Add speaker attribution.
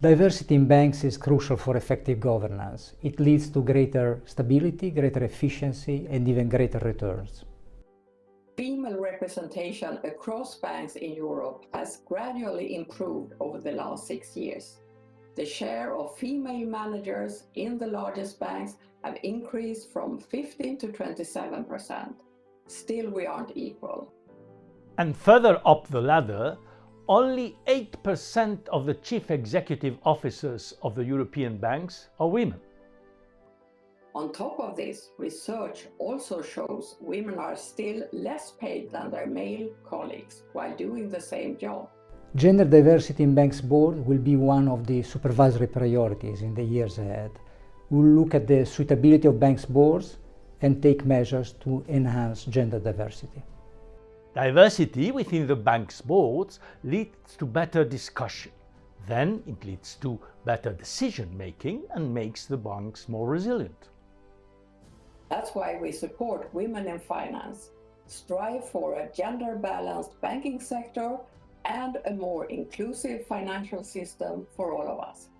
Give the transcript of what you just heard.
Speaker 1: Diversity in banks is crucial for effective governance. It leads to greater stability, greater efficiency, and even greater returns.
Speaker 2: Female representation across banks in Europe has gradually improved over the last six years. The share of female managers in the largest banks have increased from 15 to 27%. Still, we aren't equal.
Speaker 3: And further up the ladder, only 8% of the chief executive officers of the European banks are women.
Speaker 2: On top of this, research also shows women are still less paid than their male colleagues while doing the same job.
Speaker 1: Gender diversity in banks board will be one of the supervisory priorities in the years ahead. We'll look at the suitability of banks boards and take measures to enhance gender diversity.
Speaker 3: Diversity within the bank's boards leads to better discussion. Then it leads to better decision making and makes the banks more resilient.
Speaker 2: That's why we support women in finance, strive for a gender balanced banking sector and a more inclusive financial system for all of us.